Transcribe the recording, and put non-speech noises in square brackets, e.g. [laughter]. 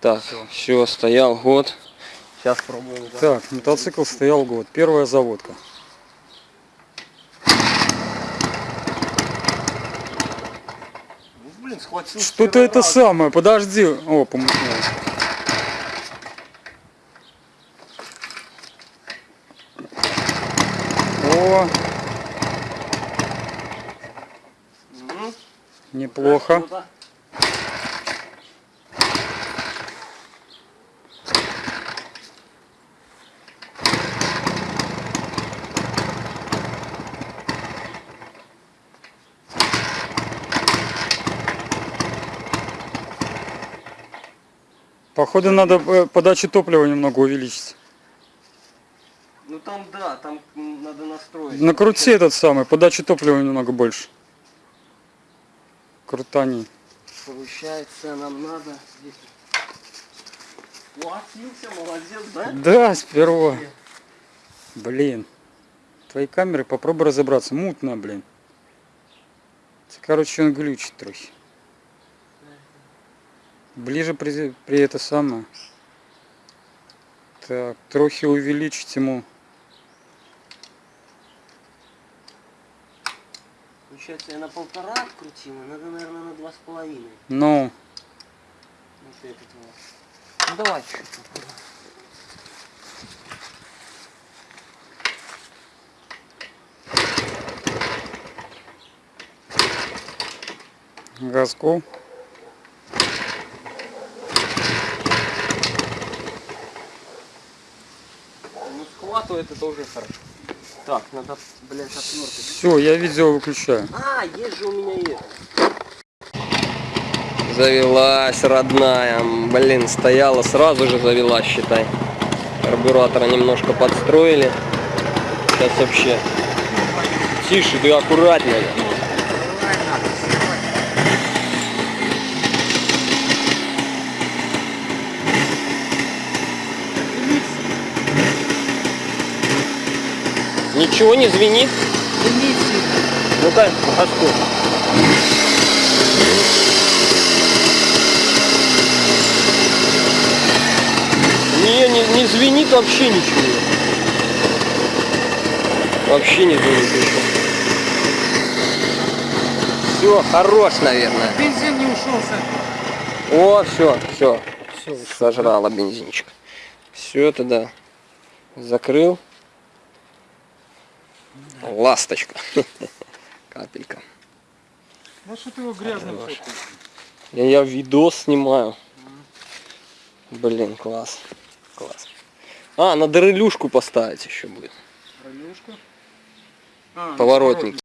Так, Всё. все, стоял год. Сейчас пробуем. да. Так, мотоцикл стоял год. Первая заводка. Ну, блин, схватил. с Что-то это раза. самое, подожди. О, помутнелось. О, неплохо. Походу надо э, подачу топлива немного увеличить. Ну там да, там надо настроить. Накрути этот самый, подачу топлива немного больше. Крутани. Получается, нам надо здесь. Схватился, молодец, да? Да, сперва. Блин. Твои камеры попробуй разобраться. Мутно, блин. Короче, он глючит трохи. Ближе при, при это самое. Так, трохи увеличить ему. Получается, я на полтора открутил, надо, наверное, на два с половиной. Ну, Вот этот вот. Ну давай чуть-чуть. газку. Схватывает это уже хорошо. Так, надо, блядь, отвертать. Все, я видео выключаю. А, есть же у меня это. Завелась, родная. Блин, стояла, сразу же завелась, считай. Карбюратора немножко подстроили. Сейчас вообще. Тише, ты аккуратнее. Ничего не звенит? Ну-ка, а что? Не, не, не звенит вообще ничего. Вообще не звенит ничего. Все, хорош, наверное. Бензин не ушел О, все, все. Все, Сожрала бензинчик. Все это да. Закрыл. Ласточка. [laughs] Капелька. Ну что ты его грязным? Я, я видос снимаю. Блин, класс. Класс. А, надо релюшку поставить еще будет. Ролюшка? А, ну, поворотник.